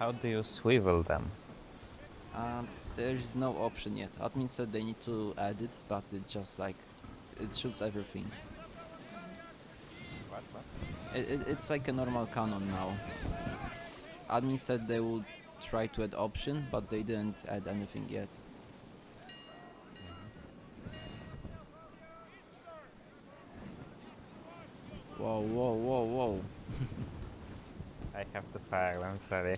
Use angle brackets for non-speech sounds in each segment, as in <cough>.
How do you swivel them? Um, there's no option yet. Admin said they need to add it, but it just like it shoots everything. What, what? It, it, it's like a normal cannon now. Admin said they would try to add option, but they didn't add anything yet. Whoa, whoa, whoa, whoa. <laughs> I have to fire, I'm sorry.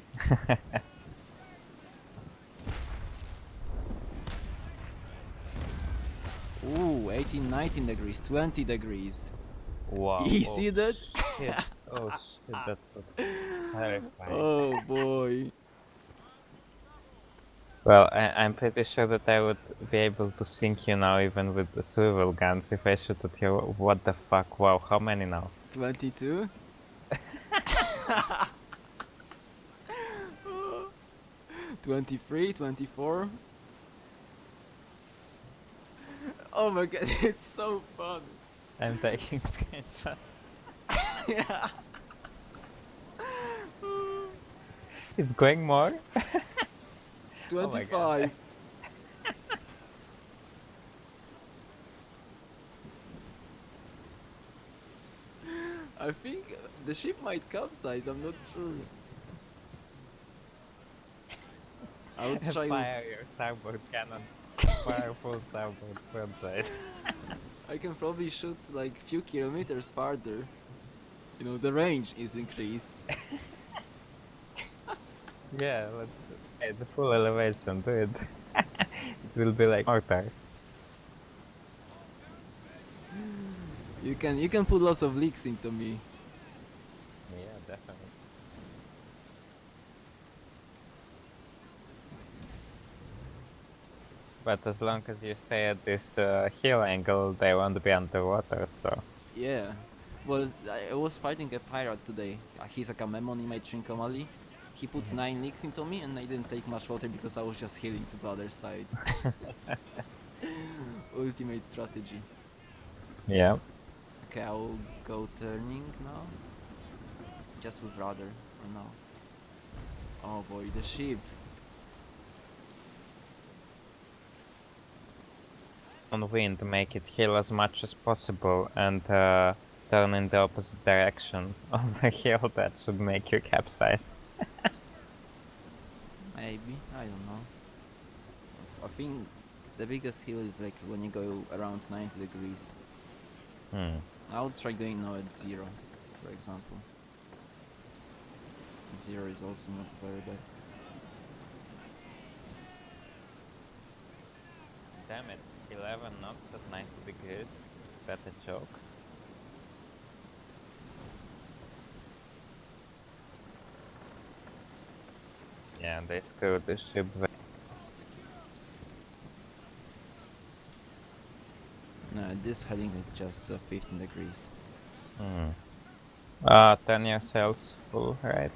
<laughs> Ooh, 18, 19 degrees, 20 degrees. wow. You oh see that? Shit. <laughs> Oh shit, that looks terrifying. Oh boy. Well, I, I'm pretty sure that I would be able to sink you now even with the swivel guns if I shoot at you. What the fuck? Wow, how many now? 22? <laughs> Twenty-three, twenty-four. Oh my god, <laughs> it's so fun. I'm taking <laughs> screenshots. yeah. It's going more? Oh my God. Twenty-five. I think the ship might capsize, I'm not sure. I would try Fire your starboard cannons. Fire full starboard. I can probably shoot like few kilometers farther. You know, the range is increased. <laughs> Yeah, let's do. The full elevation, do it. <laughs> it will be like mortar. You can you can put lots of leaks into me. Yeah, definitely. But as long as you stay at this uh, hill angle, they won't be underwater, so... Yeah. Well, I was fighting a pirate today. Uh, He's like a Memon in my Trincomalee. He put Mhm. nine leaks into me and I didn't take much water because I was just heeling to the other side. <laughs> <laughs> Ultimate strategy. Yeah. Okay, I'll go turning now. Just with rudder for now. Oh boy, the ship. On wind, make it hill as much as possible and uh, turn in the opposite direction <laughs> of the hill. That should make you capsize. <laughs> Maybe, I don't know. I think the biggest hill is like when you go around 90 degrees. Hmm. I'll try going now at zero, for example. Zero is also not very bad. Damn it, 11 knots at 90 degrees. That a joke? Yeah, they screwed the ship. This heading is just uh, 15 degrees. Hmm. Ah, turn your sails full, right?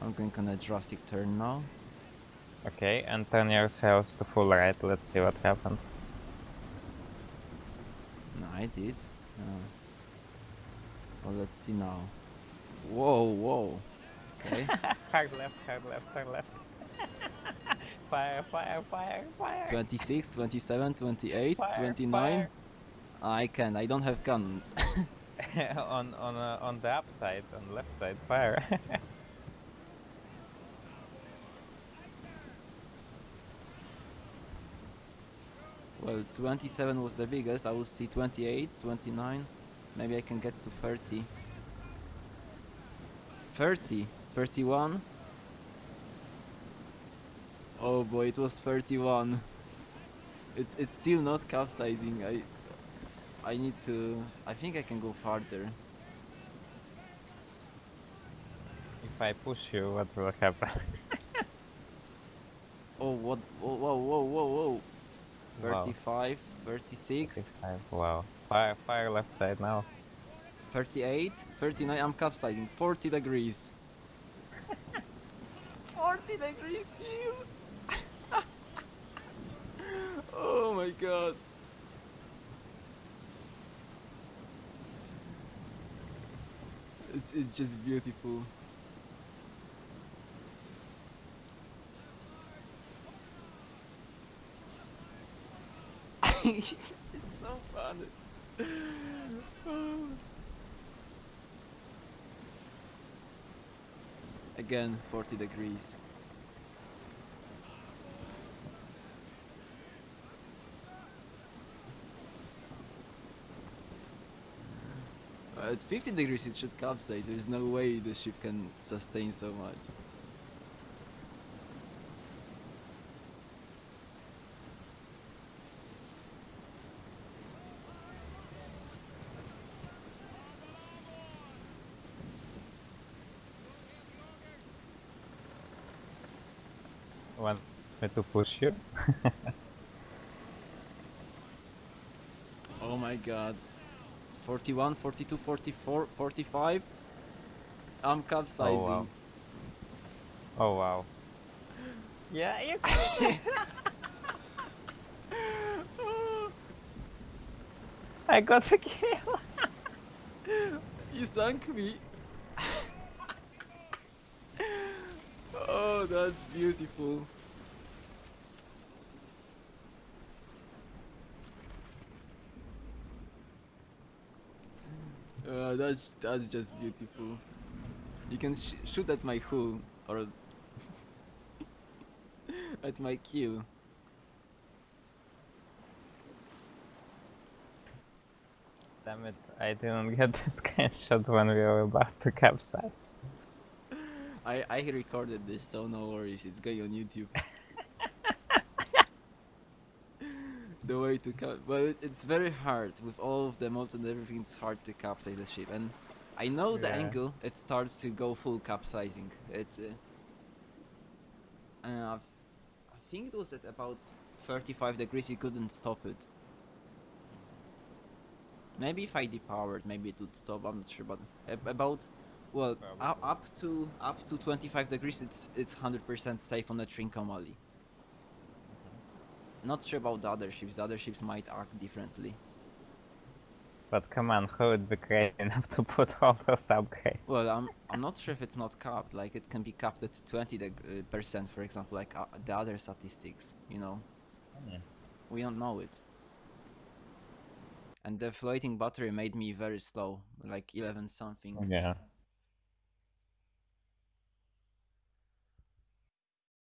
I'm going on a drastic turn now. Okay, and turn your sails to full right. Let's see what happens. No, I did. Uh, well, let's see now. Whoa, whoa. Okay. <laughs> hard left, hard left, hard left. <laughs> fire, fire, fire, fire. 26, 27, 28, Fire, 29. fire. I can. I don't have cannons. <laughs> on on uh, on the upside, on the left side, fire. <laughs> well, 27 was the biggest. I will see 28, 29. Maybe I can get to 30. 30, 31. Oh boy, it was 31. It, it's still not capsizing. I I need to. I think I can go farther. if I push you, what will happen? <laughs> Oh, what? Whoa, whoa, whoa, whoa, whoa. Wow. 35, 36, 35, Wow. Fire, fire left side now. 38, 39. I'm capsizing. 40 degrees. <laughs> 40 degrees heel. Oh my god. It's, it's just beautiful. <laughs> it's so fun. Again, 40 degrees. At 50 degrees it should capsize, there's no way the ship can sustain so much. Want me to push you? <laughs> Oh my god. 41, 42, 44, 45. I'm capsizing. Oh, wow. Oh wow. <laughs> Yeah, you <laughs> I got the kill. <laughs> You sunk me. oh, that's beautiful. Uh, that's that's just beautiful. You can sh- shoot at my hull or <laughs> at my kill. Damn it, I didn't get this the <laughs> screenshot when we were about to capsize. <laughs> I I recorded this, so no worries. It's going on YouTube. The way to cap, but it, it's very hard with all of the mods and everything. It's hard to capsize the ship, and I know the Yeah. angle. It starts to go full capsizing. It. Uh, uh, I think it was at about 35 degrees. You couldn't stop it. Maybe if I depowered, maybe it would stop. I'm not sure, but about well, up, up to up to 25 degrees, it's it's 100% safe on the Trincomalee. Not sure about the other ships. The other ships might act differently. But come on, who would be crazy <laughs> enough to put all those upgrades? Well, I'm I'm not sure if it's not capped. Like it can be capped at 20 deg- uh, percent, for example, like uh, the other statistics. You know, Yeah. we don't know it. And the floating battery made me very slow, like 11 something. Yeah.